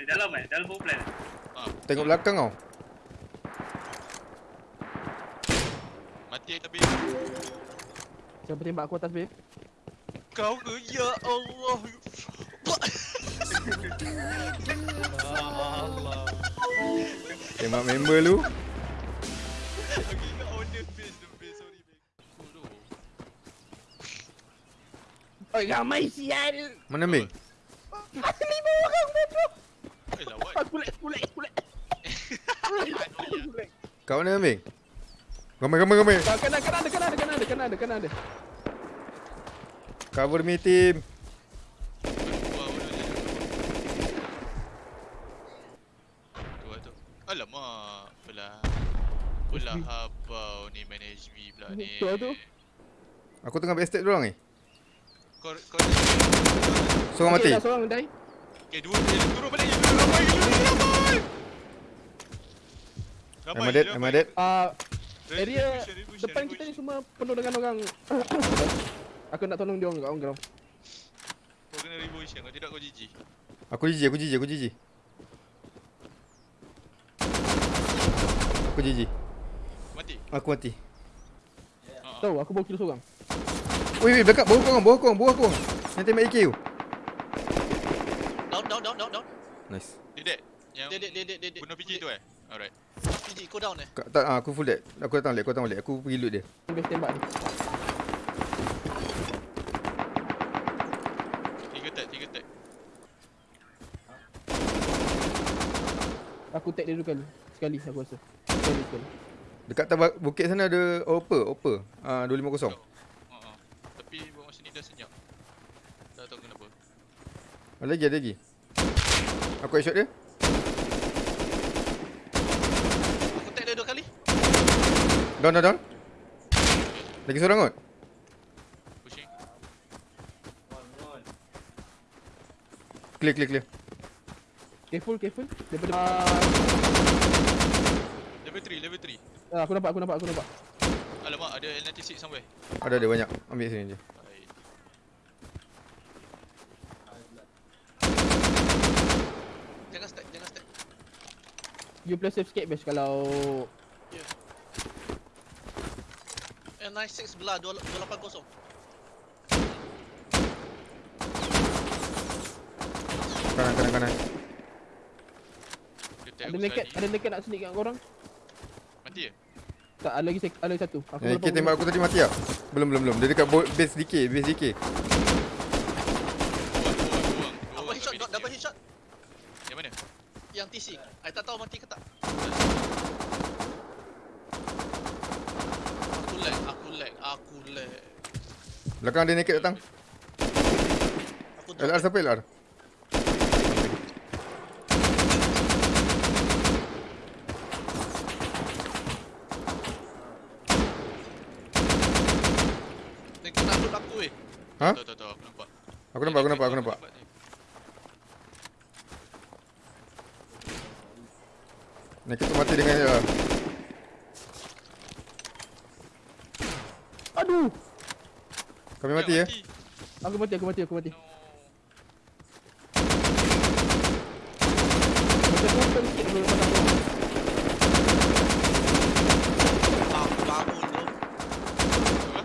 ni, dalam eh, dalam power plant. Tengok belakang kau. Mati tapi Siapa tembak aku atas, babe? kau ke ya Allah. Allah. Tembak member lu. Oi, ramai sial. Mana Ming? Lima orang, bro. Eh lawan. Aku lag, aku lag, aku lag. Aku lag. Kat mana Ming? Ramai ramai ramai. Kanan, kanan ada, kanan ada, kanan ada, kanan ada, kanan ada. Cover me team. Alamak, belah. Belah habau ni main HV pula ni. Tu lah tu. Aku tengah backstab dorang ni. Kau kau Seorang mati. Seorang die. Okay, dua dia turun balik je. Ramai gila ramai. Am I dead? Am I dead? Ah, Revolution, area depan kita ni semua penuh dengan orang. Aku nak tolong dia orang kat on ground. Kau kena revolution, kalau tidak kau GG. Aku GG, aku GG, aku GG. Aku GG. Mati. Aku mati. Ha. Tahu, aku bawa kill seorang. Wei, wei, dekat bawah korang, bawah korang, bawah korang. Yang tembak AK tu. Down, down, down, down. Nice. Dia dead. Yang Dia, dia, dia, dia, dia, dia. bunuh PG tu eh? Alright. PG, kau down eh? Kat, tak, ah, aku full dead. Aku datang balik, aku datang balik. Aku pergi loot dia. Base tembak ni. Tiga tag, tiga tag. Aku tag dia dulu kali. Sekali aku rasa. Sekali sekali. Dekat atas bukit sana ada Opper, Opper. Ah, 250. Ha ah. Tapi buat masa ni dah senyap. Tak tahu kenapa. Ada lagi, ada lagi. Aku headshot dia. Aku tag dia dua kali. Down, down, down. Lagi seorang kot. Pushing. Clear, clear, clear. Careful, careful. Ah, Level 3, level 3. ah, aku nampak, aku nampak, aku nampak. Alamak, ada L96 somewhere. Ada, ada banyak. Ambil sini je. Baik. Jangan stack, jangan stack. You play safe skate best kalau Eh, nice six belah, 280. Kanan, kanan, kanan. Ada naked, ada naked nak sneak kat korang. Mati ke? Tak, ada lagi ada lagi satu. Aku AK tembak aku tadi mati tak? Belum, belum, belum. Dia dekat base DK, base DK. Buang, buang, buang. Apa Buang headshot, kat double medic headshot. dia. Yang mana? Yang TC. I tak tahu mati ke tak. Aku lag, aku lag, aku lag. Belakang ada naked datang. Aku drop. LR siapa LR? Dia aku eh. Ha? Tahu, tahu, tahu. Aku nampak. Aku nampak, aku nampak, aku nampak. Naked tu mati dengan LR. Aduh. Kami mati ya. Aku mati, aku mati, aku mati. No. Macam open sikit dulu lepas aku. Aku bangun tu. Apa?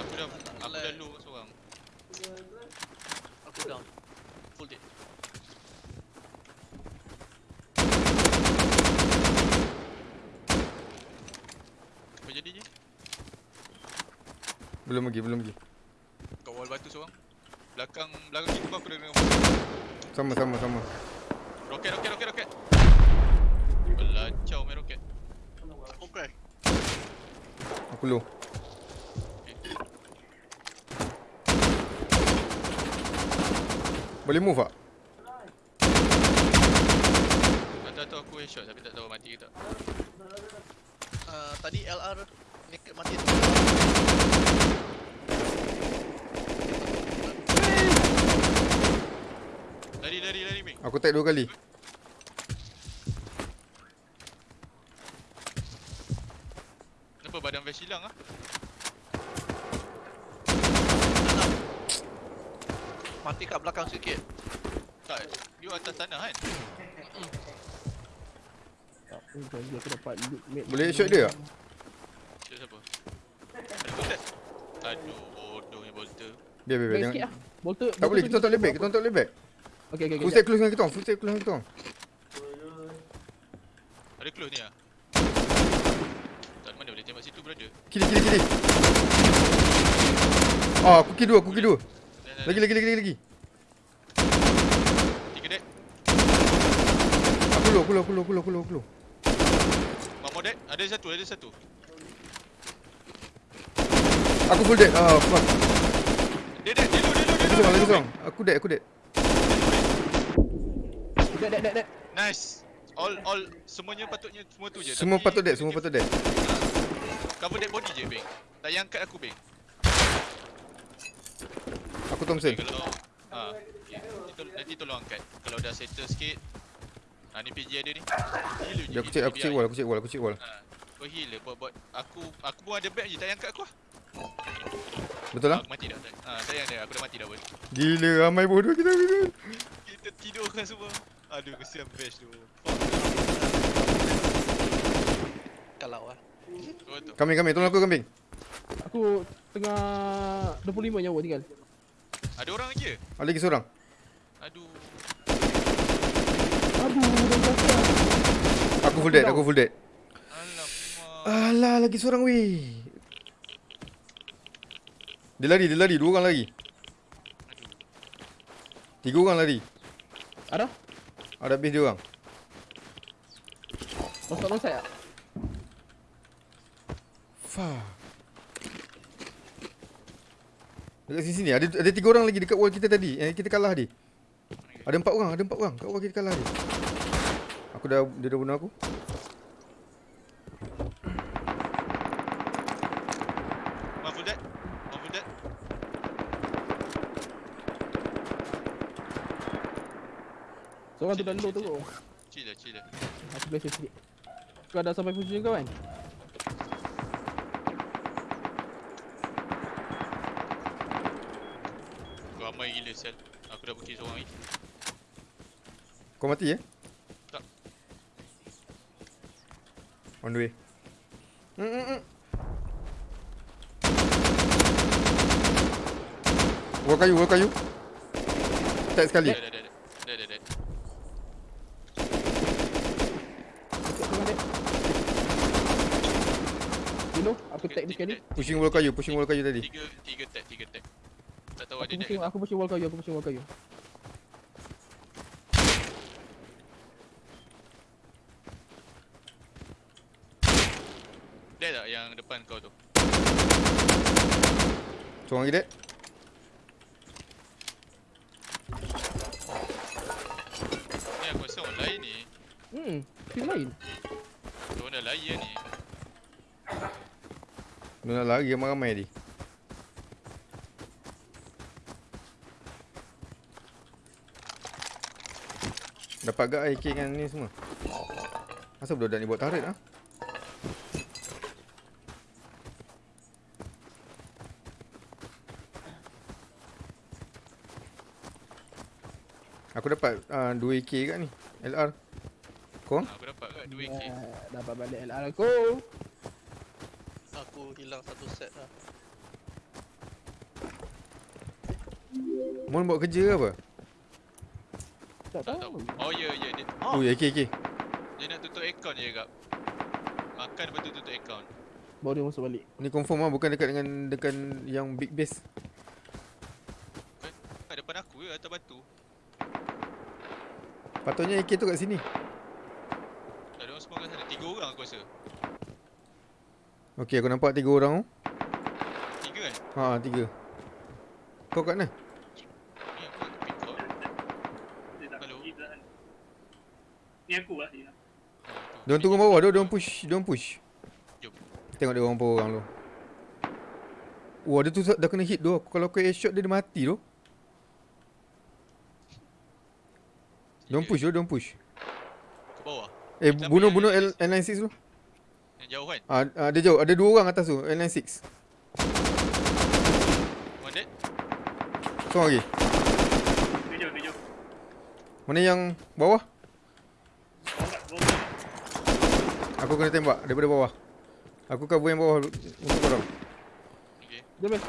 Aku dah aku dah low kat seorang. Aku down. Full dead. Apa jadi je? Belum lagi, belum lagi. Kat wall batu seorang. Belakang belakang kita pun aku dah dengar. Sama, sama, sama. Roket roket roket roket. Belacau main roket. Aku crash. Aku low. Boleh move tak? Tak tahu tahu aku headshot tapi tak tahu mati ke tak. Uh, tadi LR naked mati tu. Lari lari lari Ming. Aku tag dua kali. Kenapa badan Vash hilang ah? Mati kat belakang sikit. Tak, you atas tanah kan? Tak pun janji aku dapat loot mate. Boleh shot dia tak? Siapa siapa? Aduh, bodohnya bolter. Biar, biar, biar. Jangan. sikit lah. Bolter. Tak boleh, kita tak boleh back. Kita tak boleh back. Okay, okay, Full step close dengan kita orang. Full step close dengan kita orang. Ada close ni ah. Tak mana boleh tembak situ brother. Kiri, kiri, kiri. Ah, aku kiri dua, aku kiri dua. Dah, Lagi, lagi, lagi, lagi. Tiga dead. Aku low, aku low, aku low, aku low, aku low, aku low. One more dead. Ada satu, ada satu. Aku full dead. Ah, fuck. Dia dead, dia low, dia low, dia Lagi low. seorang, lagi dia low. seorang. Aku dead, aku dead. Dead, dead, dead, dead. Nice. All all semuanya patutnya semua tu je. Semua Tapi patut dead, semua patut dead. Cover dead body je bang. Tak payah angkat aku bang. Aku Thompson. Okay, kalau ha, okay. nanti, tol- nanti tolong angkat. Kalau dah settle sikit. Ha ni PG ada ni. Heal je. Dia aku check, aku check wall, aku check wall, aku check wall. Ha. Kau heal je buat buat aku aku pun ada back je tak payah angkat aku lah. Betul lah? Aku mati dah. Ha tak payah dah aku dah mati dah pun. Gila, ramai bodoh kita. kita. Kita tidur kan semua. Aduh kesian bash tu. Kalau lah. Betul. Kambing, kambing. Tolong aku kambing. Aku tengah 25 nyawa tinggal. Ada orang lagi ke? Ada lagi seorang. Aduh. Aduh. Aku full dead, aku full dead. Alamak. Alah, lagi seorang weh. Dia lari, dia lari. Dua orang lari. Aduh. Tiga orang lari. Ada? Ada habis dia orang. Masuk long side tak? Fuck. Dekat sini sini ada ada tiga orang lagi dekat wall kita tadi. Yang kita kalah dia. Ada empat orang, ada empat orang. Kat wall kita kalah dia. Aku dah dia dah bunuh aku. One full dead. One full dead. Seorang tu dah low tu. Chill lah, chill lah. Aku boleh sikit. Kau dah sampai position kau kan? Ramai gila sel. Aku dah putih seorang lagi. Kau mati eh? Tak. On the way. Mm -mm -mm. Wall kayu, wall kayu. Attack sekali. Dah, dah, dah, dah. Dah, dah, dah. Dekat tengah dia. You dia sekali. Pushing wall kayu, pushing wall kayu tadi. Tiga, tiga tag, tiga tag. Tak tahu ada Aku dead pushing, aku pushing wall kayu, aku pushing wall kayu. Dead tak yang depan kau tu? Seorang lagi dead. Ni aku rasa orang lain ni. Hmm, team lain. Orang dah layan ni. Dia nak lari ramai-ramai tadi. Dapat gak AK kan ni semua. Asal budak ni buat turret ah? Aku dapat uh, 2 AK kat ni. LR. Kau? Aku dapat kat 2k. Ya, dapat balik LR aku. Hilang satu set lah. Mon buat kerja ke apa? Tak Tak tahu. Oh ya, ya. Dia, Oh, AK AK. dia nak tutup account je kak. Makan lepas tu tutup account. Baru dia masuk balik. Ni confirm ah bukan dekat dengan dekat yang big base. Kat depan aku je atas batu. Patutnya AK tu kat sini. Tak ada orang semua kat sana. Tiga orang aku rasa. Okey, aku nampak tiga orang tu. Tiga kan? Ha, tiga. Kau kat mana? Ni aku tak Hello? pergi dah. Ni aku lah dia. Tu. Diorang turun bawah, dia diorang push, diorang push. Jom. Tengok dia orang orang tu. Wah, dia tu dah kena hit tu. Kalau aku headshot dia dia mati tu. Diorang push tu, diorang push. Ke bawah. Eh, Siapa bunuh yang bunuh L- L L96 tu. Yang jauh kan? Ah, ah, dia jauh. Ada dua orang atas tu, L96. One dead. Seorang lagi. Mana yang bawah? Aku kena tembak daripada bawah. Aku cover yang bawah untuk korang. Okay. Jom eh.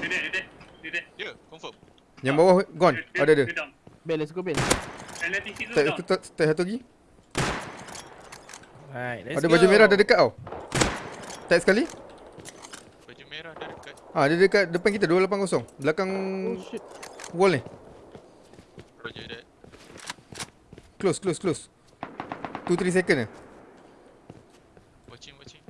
Dia dia. Dia. Ya, confirm. Yang bawah gone. Ada ada. Dia. Bel, let's go Bel. Tak satu lagi. Right, let's Ada go. baju merah dah dekat tau. Tag sekali. Baju merah dah dekat. Ah dia dekat depan kita 280. Belakang Oh shit. wall ni. Roger that. Close close close. 2 3 second eh. Watching, watching.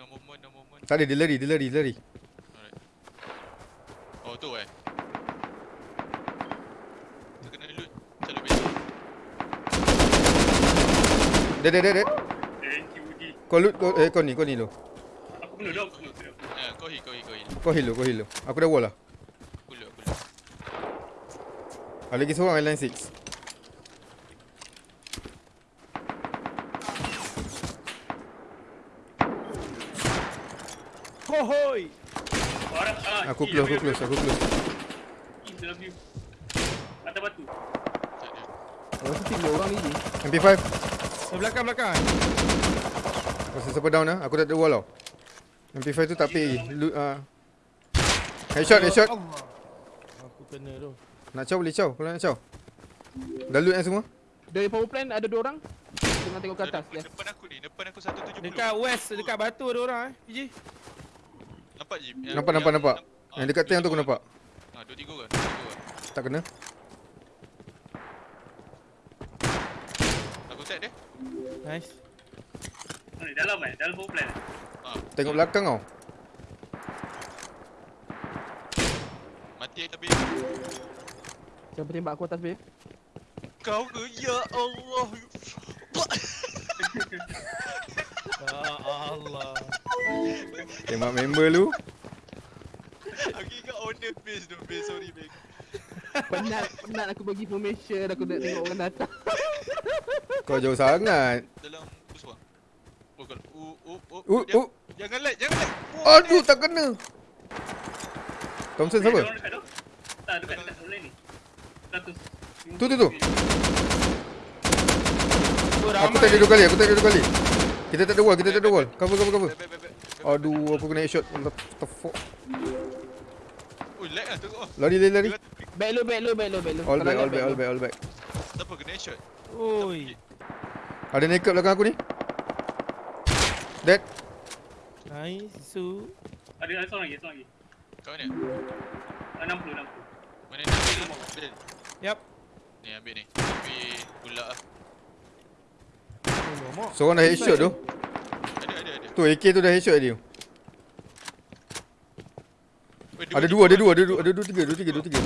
No movement, no movement. Tak ada dia lari, dia lari, dia lari. Alright. Oh, tu eh. Tu kena loot. Selalu basic. Dia dia dia dia. Thank you, Udi. Kau loot kau eh kau ni, kau ni lo. Aku kena down, aku kena down. Eh, kau heal, kau heal, kau heal. Kau heal lo, kau heal. Aku dah wall lah. Aku loot, aku loot. Ada lagi seorang line 6. Hohoi. Orang ah, Aku close, aku close, aku close. gila. Dalam view. Atas batu. Tak ada. Rasa tiga orang ni je. MP5. Oh, belakang belakang. Masa siapa down lah, aku tak ada wall tau. MP5 tu tak pay lagi. Loot ah. Headshot, headshot. Allah. Aku kena tu. Nak caw boleh caw, kalau nak caw. Dah loot yang semua? Dari power plant ada dua orang. Tengah tengok ke atas. depan, Ya. depan aku ni, depan aku 170. Dekat west, dekat batu ada orang eh. PJ. Nampak je. Yang- Nampak, nampak, yang- nampak. ah, Yang dekat tiang tu aku nampak. Ah, dua tiga orang. Tak kena. Tag dia. Nice. Oh, ni dalam eh, dalam power plant. Ah, Tengok belakang tau. mati tapi Siapa tembak aku atas Bel? kau ke ya Allah. Ya Allah. Tembak member lu. Aku ingat the face tu, face sorry bang. Penat, penat aku bagi formation. Aku nak tengok orang datang. Kau jauh sangat. Dalam bus bang. Oh kalau uh uh uh. Uh, uh. Jangan lag, jangan lag. Oh, Aduh, tak kena. Thompson siapa? Tak, dekat dekat sebelah ni. 100. Tu, tu, tu. Oh, Aku tak ada dua kali, aku tak ada dua kali. Kita tak ada wall, kita tak ada wall. Cover, cover, cover. Aduh, aku kena headshot. What the fuck? Oh lag lah tengok ah. Lari, lari, lari. Back lu, back lu, back lu, back lu. All back, all back, all back, all back. Siapa kena headshot? Oi. Ada naked belakang aku ni. Dead. Nice. Su. Ada ada seorang lagi, seorang lagi. Kau mana? Ah, 60, 60. Mana ni? Ambil. Yap. Ni ambil ni. Tapi pula lah. Oh. Seorang dah headshot tu. Ada ada ada. Tu AK tu dah headshot dia. Weh, Ada dua, ada dua, ada dua, ada dua tiga, dua tiga, dua tiga.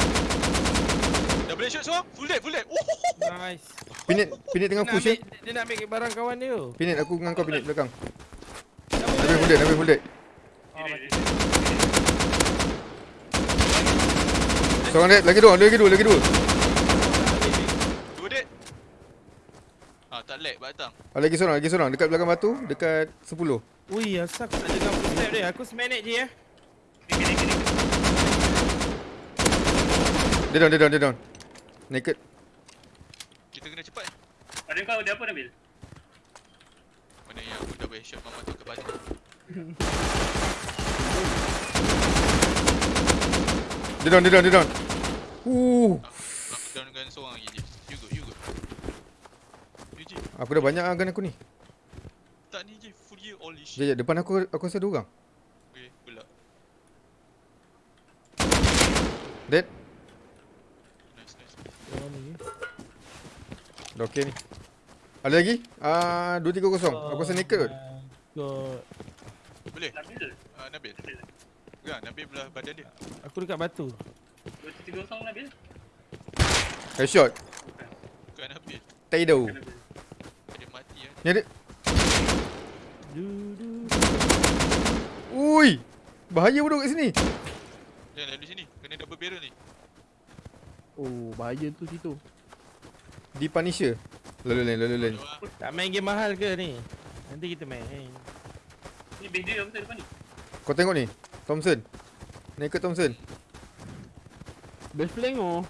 Dah boleh shot seorang? Full dead, full dead. Nice. Pinit, pinit tengah nak push eh. ambil, dia nak ambil barang kawan dia tu. Pinit aku dengan kau pinit belakang. Full full dead. Oh, Dia- mati. dia- Seorang dead, lagi dua, lagi dua, lagi dua. Dua dead. Ah, tak lag batang. Ada lagi seorang, lagi seorang dekat belakang batu, dekat 10. Ui, asal aku tak dengar footstep dia. Aku semanage je ya. Dia down, dia down, dia down. Naked. Ada kau ada apa Nabil? Mana yang aku dah boleh shot mama tu ke batu. Dia down, dia down, dia down. Uh, Aku down dengan seorang lagi je. You good, you good. You je. aku dah banyak gun aku ni. Tak ni je. Full gear all ish. Jap, depan aku aku rasa ada orang. Okay, pula. Dead. Nice, nice. Ni. Dah okey ni. Ada lagi? Ah, uh, 230. Aku rasa naked kot. God. Boleh? Nabil. Ah, Nabil. Ya, Nabil belah badan dia. Aku dekat batu. 230 Nabil. Headshot. Bukan Nabil. Taido. Nabil. Dia mati kan. Ni ada. Du, du. Ui. Bahaya bodoh kat sini. Jangan lalu sini. Kena double barrel ni. Oh, bahaya tu situ. Di Punisher. Lalu lain, lalu. Dua. Tak main game mahal ke ni? Nanti kita main. Ni base dia apa depan ni? Kau tengok ni. Thompson. Naked Thompson. Best flank oh.